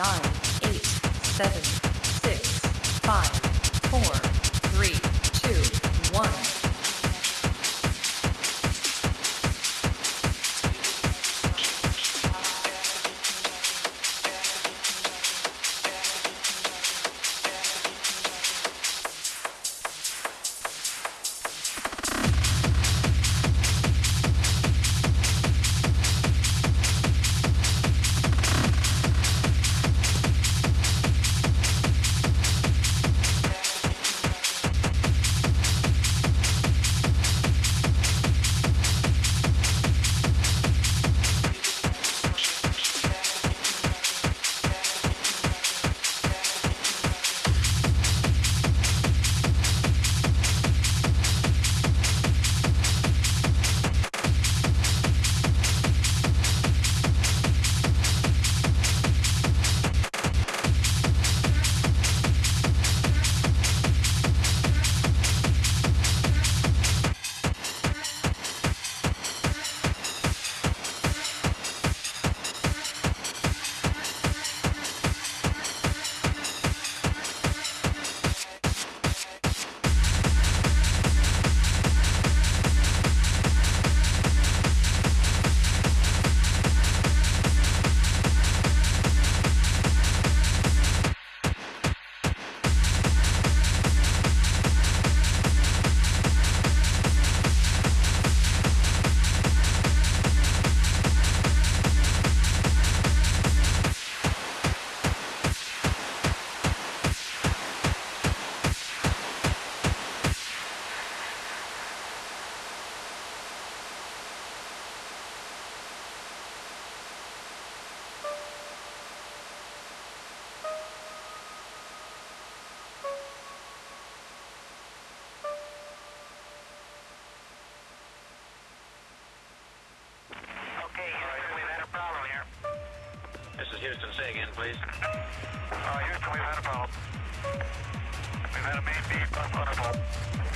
nine, eight, seven, six, five, four, three. Houston. Say again, please. Uh, Houston, we've had a problem. We've had a main B bus undervolt.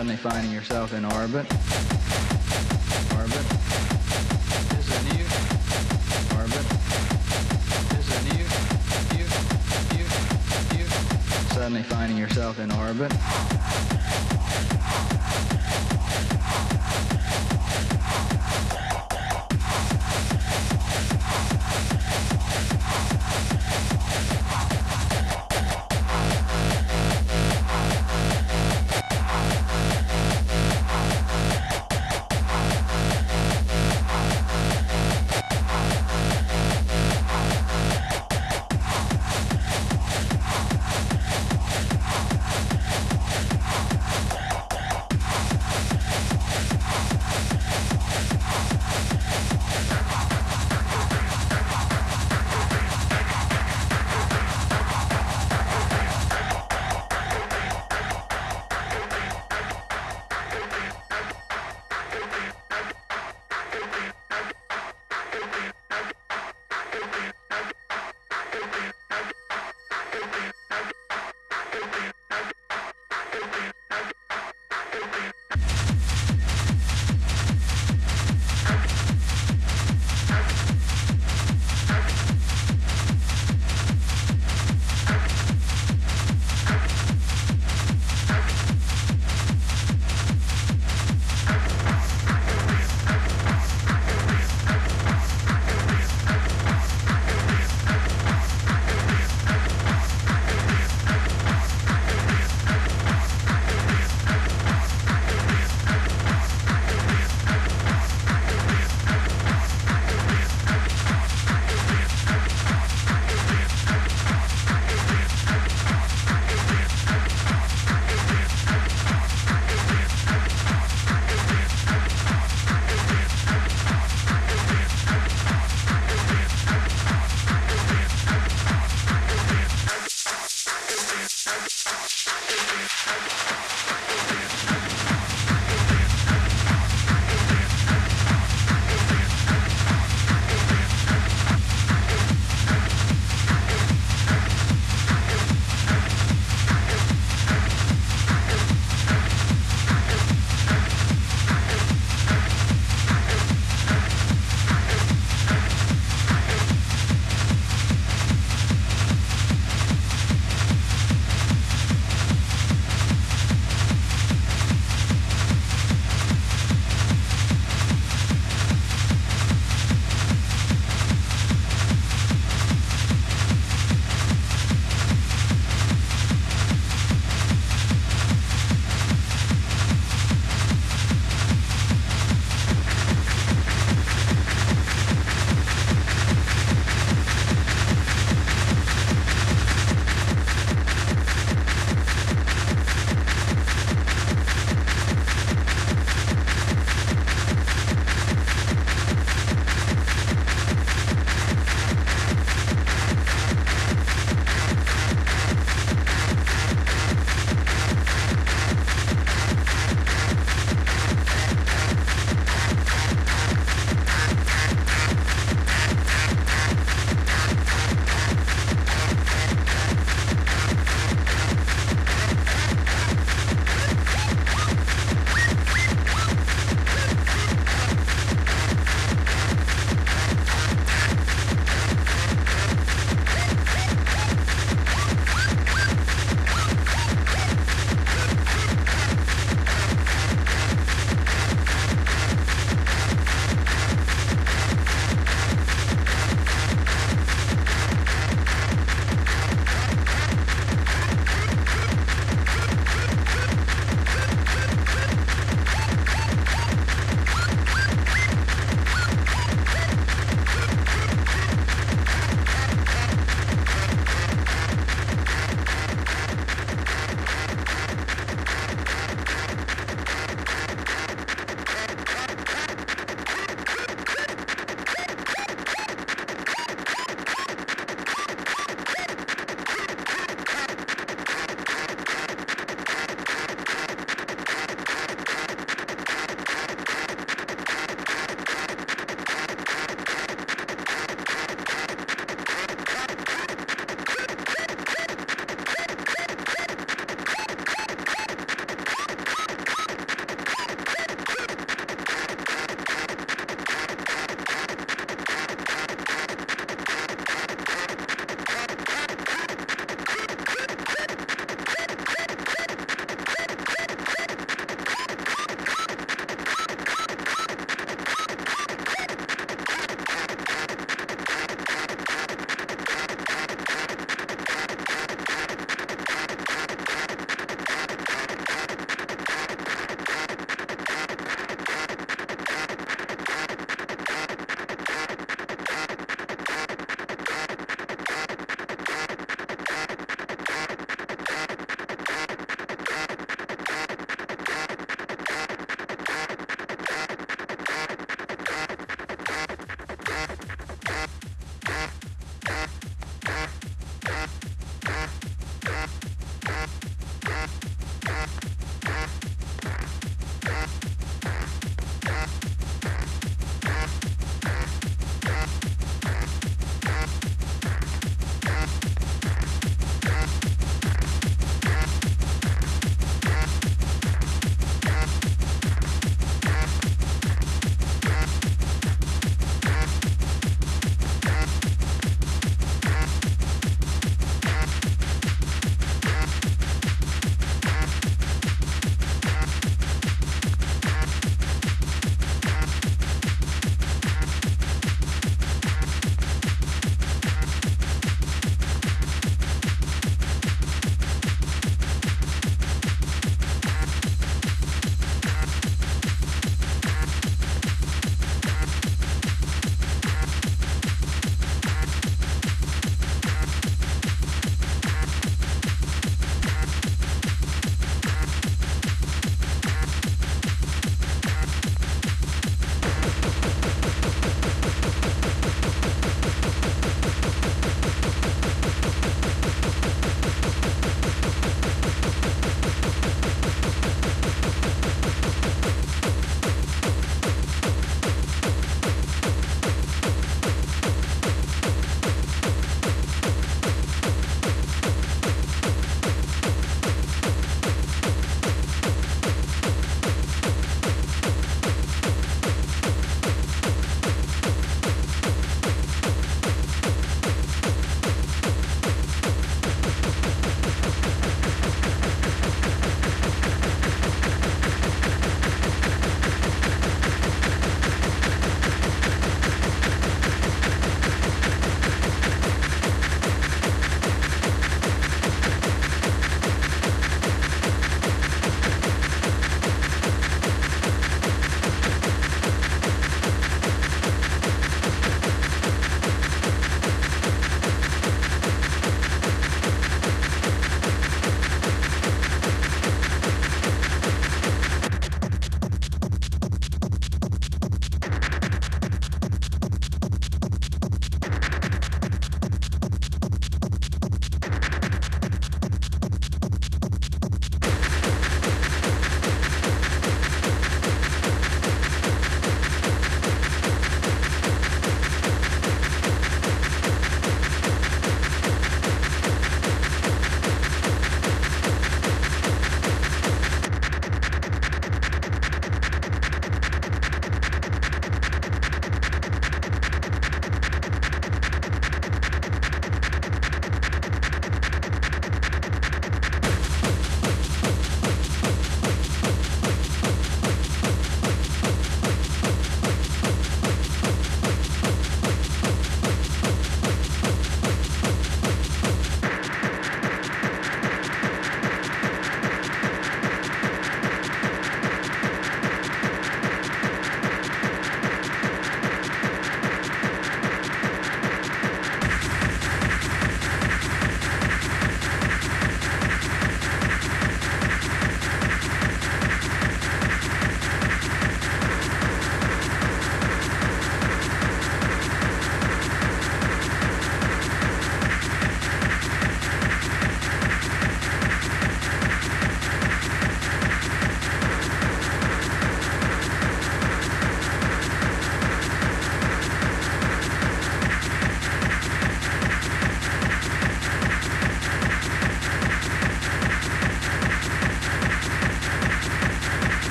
suddenly finding yourself in orbit. Orbit. Is? Orbit. Suddenly finding yourself in orbit.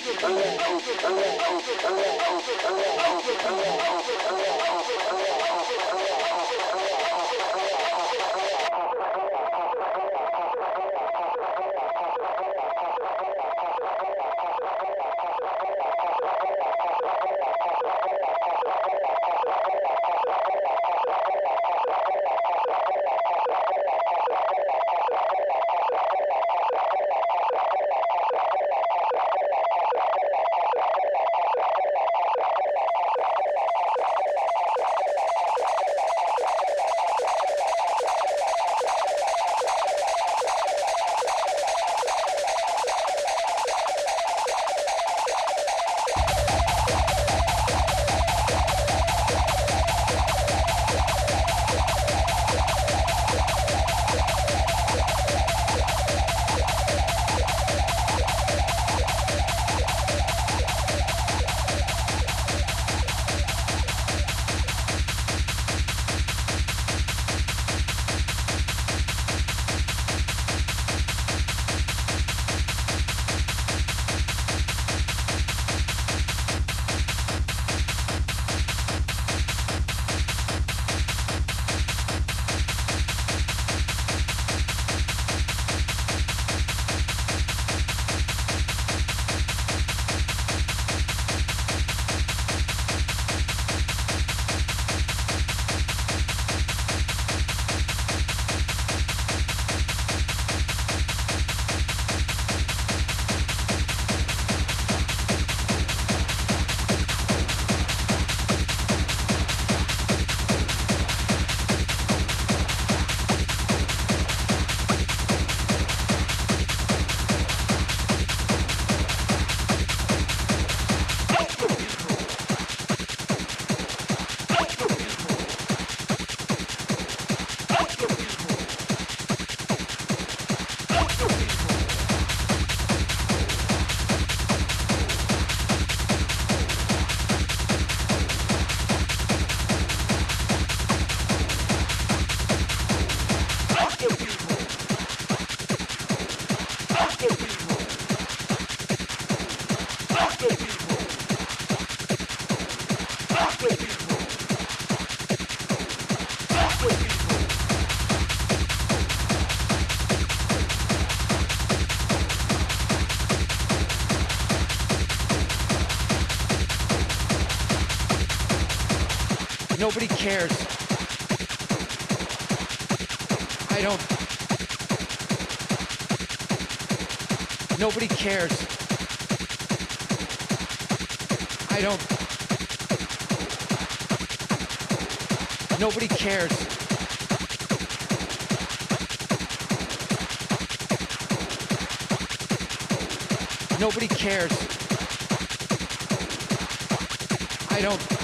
Thank you. Nobody cares. I don't. Nobody cares. I don't. Nobody cares. Nobody cares. I don't.